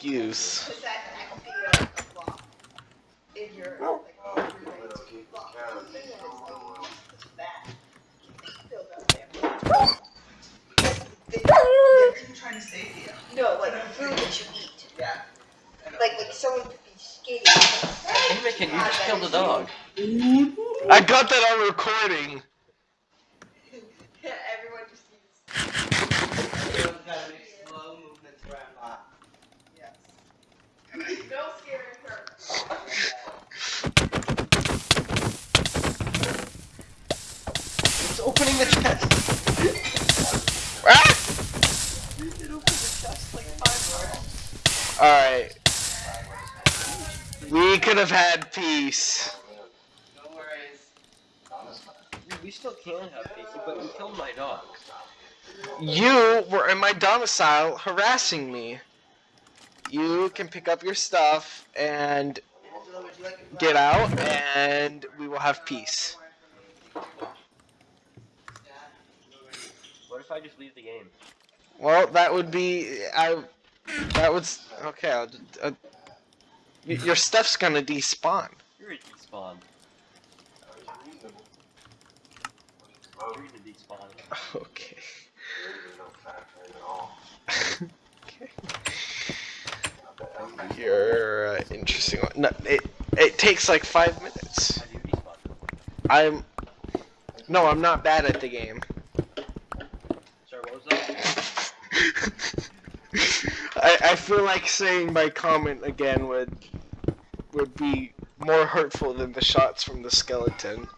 excuse. Because that can be a, a flaw in your like overnight flaw. The thing is, it's bad. Still down there. They- They're trying to save you. No, like the food that you eat. Yeah. Like like someone could be skating. Anakin, you just killed a dog. I got that on recording. It's opening the chest. Alright. We could have had peace. No worries. We still can have Casey, but you killed my dog. You were in my domicile harassing me. You can pick up your stuff and Angela, would you like a get out, and we will have peace. What if I just leave the game? Well, that would be I. That would okay. I'll, uh, your stuff's gonna despawn. You're a despawn. You're gonna despawn. Okay. okay. You're uh, interesting. one. No, it it takes like five minutes. How do you despawn? I'm. No, I'm not bad at the game. Sorry, what was that? I, I feel like saying my comment again would would be more hurtful than the shots from the skeleton.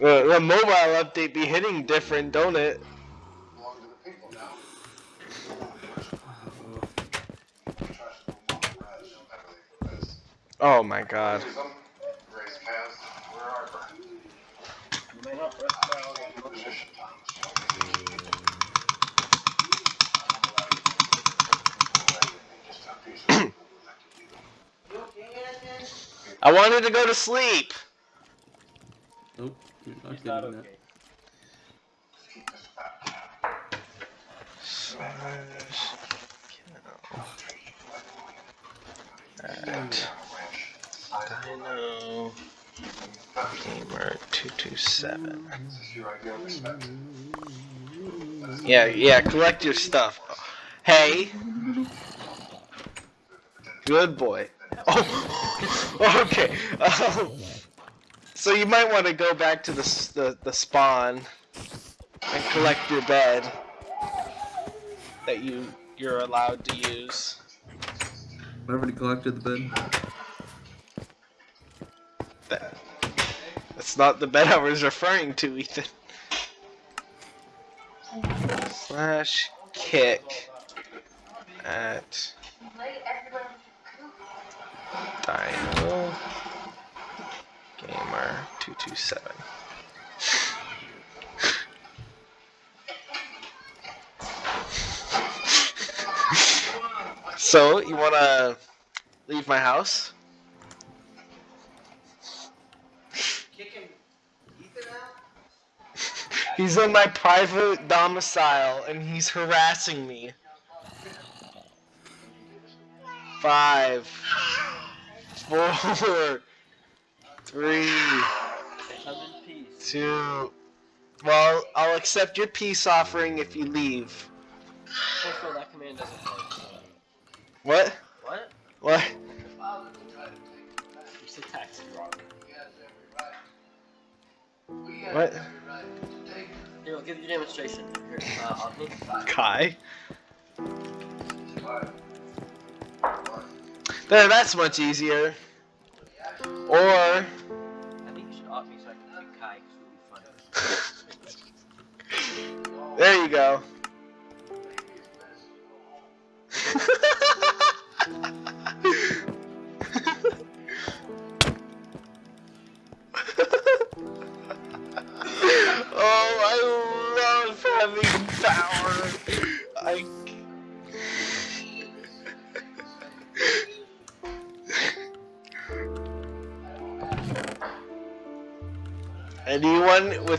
The, the mobile update be hitting different, don't it? Oh my god. I wanted to go to sleep. Nope, you're not He's not getting okay. At Dino Gamer two two seven. Yeah, yeah. Collect your stuff. Hey. Good boy. Oh, okay. Um, so you might want to go back to the, the, the spawn and collect your bed that you you're allowed to use. I already collected the bed. That, that's not the bed I was referring to, Ethan. Slash kick at dying. Gamer227. so, you wanna leave my house? He's on my private domicile and he's harassing me. Five, four, three, two. Well, I'll accept your peace offering if you leave. Also, that command doesn't work. What? What? What? You said taxi wrong. What? Here, I'll give you a demonstration. Kai? There, that's much easier. Or there you go.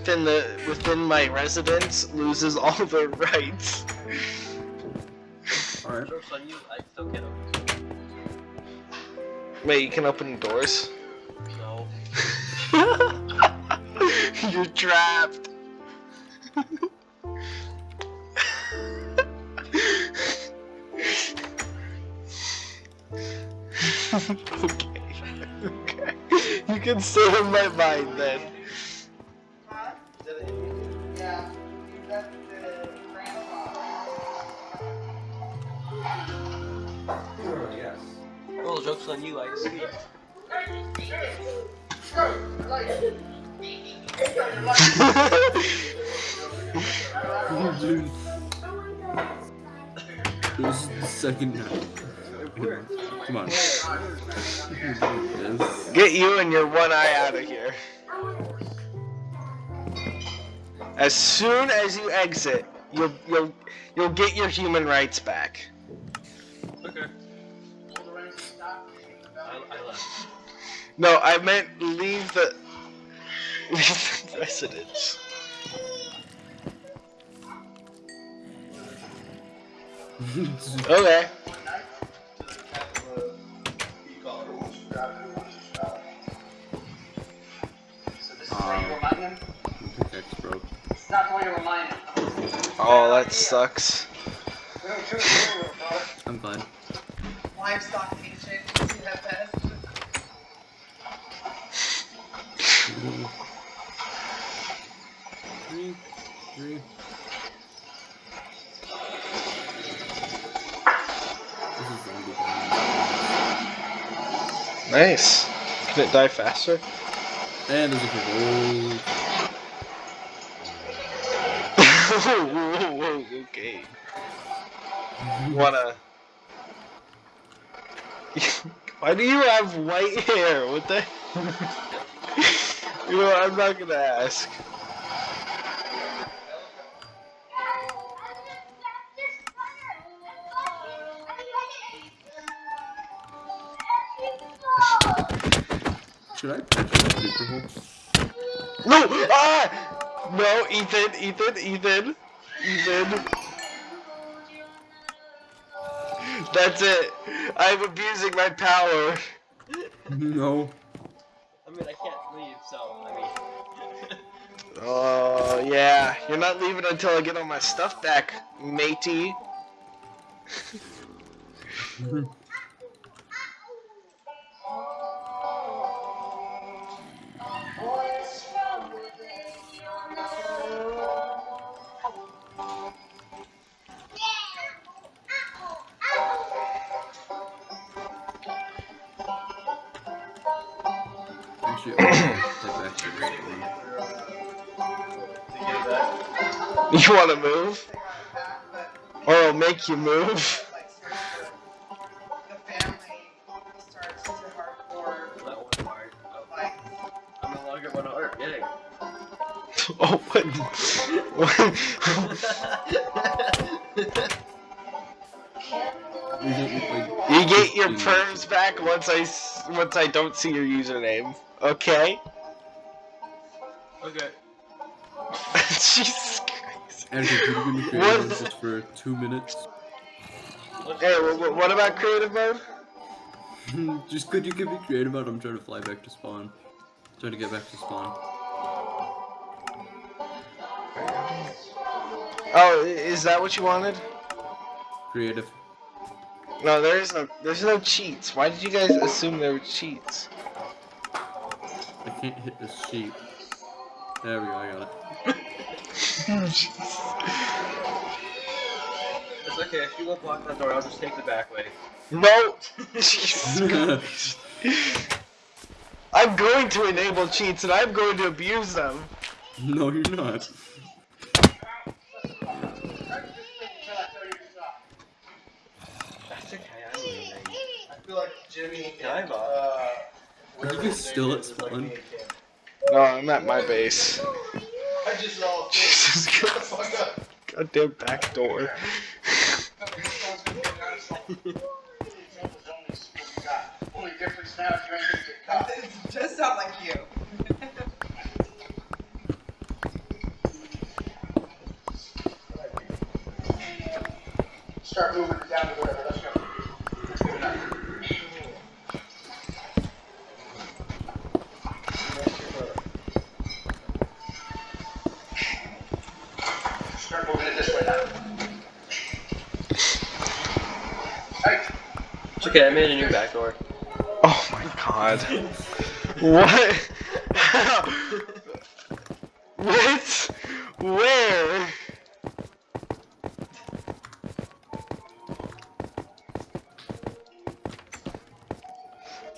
Within the within my residence loses all their rights. Alright. Joke's you, I still can't open Wait, you can open doors? No. You're trapped. okay. Okay. You can stay in my mind then. Yes. Well, joke's on you, I see. Dude. This is the second time. Come on. Get you and your one eye out of here. As soon as you exit, you'll you'll you'll get your human rights back. Okay. I, I left. No, I meant leave the leave the residence. Okay. So this is how you remind him? Pickaxe broke. It's not the to remind him. Oh, that sucks. I'm fine. Livestock teaching. See that best? Three, three. This is zombie time. Nice. Can it die faster? And there's a whole whoa, whoa, whoa, okay. You wanna? Why do you have white hair? What the? you know, I'm not gonna ask. Should I? No! Ah! No, Ethan, Ethan, Ethan, Ethan. That's it. I'm abusing my power. No. I mean, I can't leave, so, I mean. Oh, yeah. You're not leaving until I get all my stuff back, matey. Spawn. You wanna move? Or I'll make you move? Oh, what? You get your perms back once I once I don't see your username. Okay? okay. Jesus Christ. Andrew, could you give me What? creative just for two minutes? Hey, wh- wh- what about creative mode? Hmm, just could you give me creative mode? I'm trying to fly back to spawn. Trying to get back to spawn. Oh, is that what you wanted? Creative. No, there is no there's no cheats. Why did you guys assume there were cheats? I can't hit this sheep. There we go, I got it. It's okay, if you won't block that door, I'll just take the back way. No! Jesus I'm going to enable cheats and I'm going to abuse them. no, you're not. That's okay, I'm leaving. I feel like Jimmy. Dive off. Uh, are you guys still at spawn? No, I'm at my base. I just saw Jesus Christ. Goddamn back door. just not like you. Start moving down to wherever okay, I made a new back door. Oh my god. what? what? Where?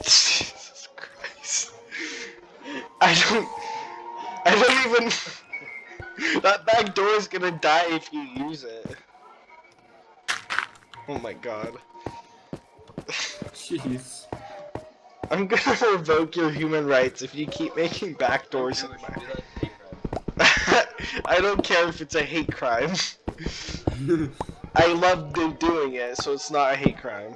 Jesus Christ. I don't. I don't even. That back door is gonna die if you use it. Oh my god. Jeez. I'm gonna revoke your human rights if you keep making back doors in my. that hate crime. I don't care if it's a hate crime. I love do- doing it, so it's not a hate crime.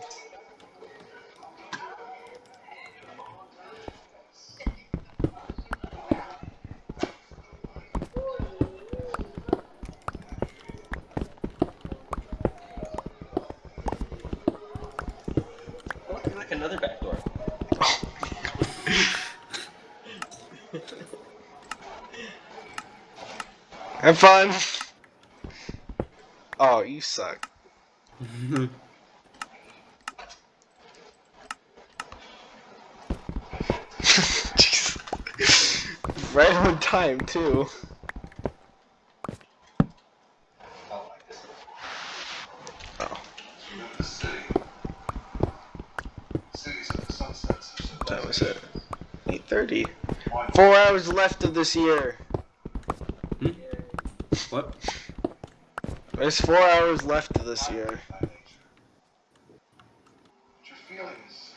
Another back door. Have fun. Oh, you suck. Right on time too. Oh, the city. Cities of the sunsets. are so what time is it? 8:30. Four hours left of this year. Hmm? what? There's four hours left of this year. by nature. But your feelings,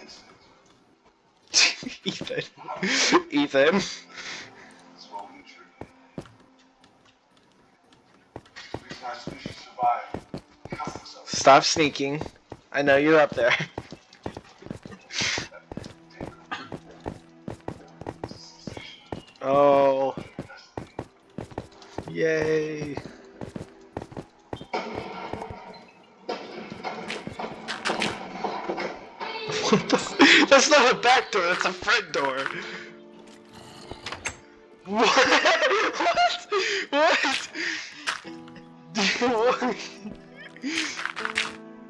instinct, Ethan. Ethan. is what we true. The reason our species survive, countless of Stop sneaking. I know you're up there. That's not a back door, that's a front door. What? What? What?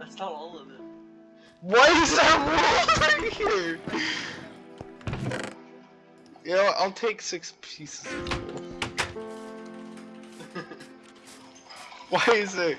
That's not all of it. Why is that wall right here? You know, I'll take six pieces. Why is it?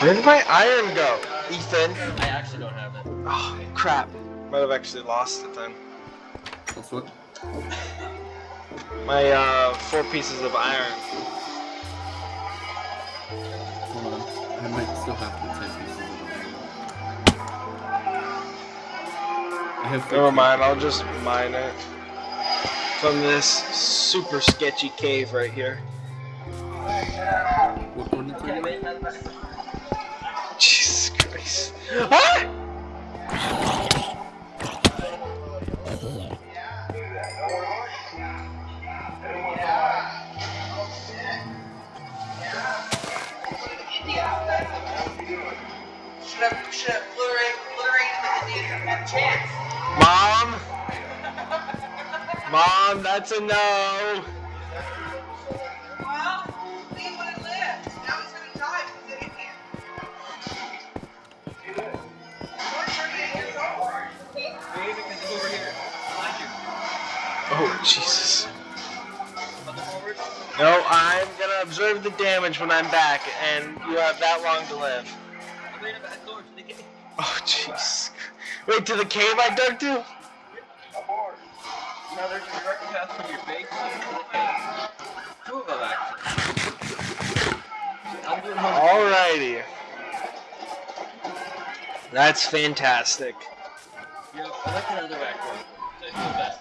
Where did my iron go? Ethan. I actually don't have it. Oh, crap. Might have actually lost it then. That's what? My, uh, four pieces of iron. Hold on. I might still have the 10 pieces of iron. I have Never mind, I'll just mine it. From this super sketchy cave right here. What one is Okay, Mom? Mom, that's a no. Jesus. About the forward. No, I'm gonna observe the damage when I'm back, and you have that long to live. I made gonna the gate. Oh, jeez. Wait, to the cave I dug to? Now there's a direct path from your base to the Two of them actually. I'm doing. Alrighty. That's fantastic. Yep, I like another back row.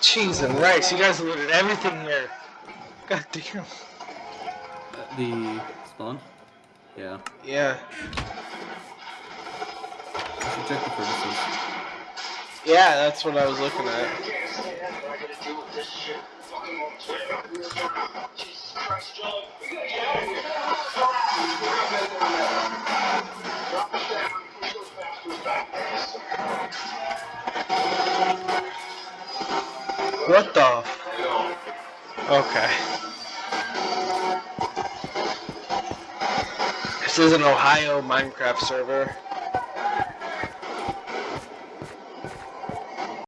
Cheese and rice. You guys looted everything here. God damn. Uh, the spawn? Yeah. Yeah. I should check the furnaces. Yeah, that's what I was looking at. What the? Okay. This is an Ohio Minecraft server.